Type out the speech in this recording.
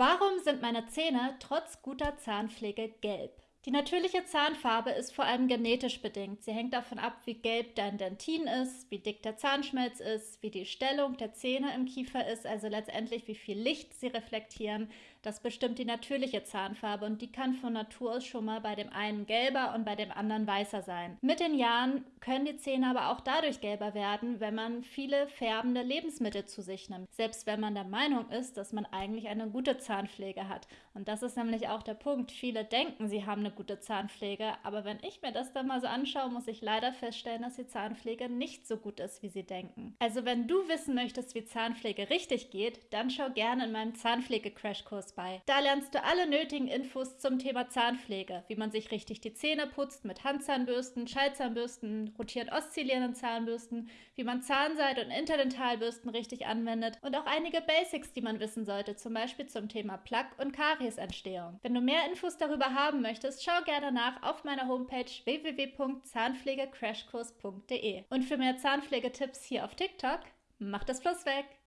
Warum sind meine Zähne trotz guter Zahnpflege gelb? Die natürliche Zahnfarbe ist vor allem genetisch bedingt. Sie hängt davon ab, wie gelb dein Dentin ist, wie dick der Zahnschmelz ist, wie die Stellung der Zähne im Kiefer ist, also letztendlich wie viel Licht sie reflektieren. Das bestimmt die natürliche Zahnfarbe und die kann von Natur aus schon mal bei dem einen gelber und bei dem anderen weißer sein. Mit den Jahren können die Zähne aber auch dadurch gelber werden, wenn man viele färbende Lebensmittel zu sich nimmt. Selbst wenn man der Meinung ist, dass man eigentlich eine gute Zahnpflege hat. Und das ist nämlich auch der Punkt. Viele denken, sie haben eine gute Zahnpflege, aber wenn ich mir das dann mal so anschaue, muss ich leider feststellen, dass die Zahnpflege nicht so gut ist, wie sie denken. Also wenn du wissen möchtest, wie Zahnpflege richtig geht, dann schau gerne in meinem Zahnpflege-Crashkurs bei. Da lernst du alle nötigen Infos zum Thema Zahnpflege, wie man sich richtig die Zähne putzt mit Handzahnbürsten, Schallzahnbürsten, rotierend oszillierenden Zahnbürsten, wie man Zahnseide und Interdentalbürsten richtig anwendet und auch einige Basics, die man wissen sollte, zum Beispiel zum Thema Plaque und Kariesentstehung. Wenn du mehr Infos darüber haben möchtest, schau gerne nach auf meiner Homepage www.zahnpflegecrashkurs.de. Und für mehr Zahnpflegetipps hier auf TikTok, mach das Plus weg!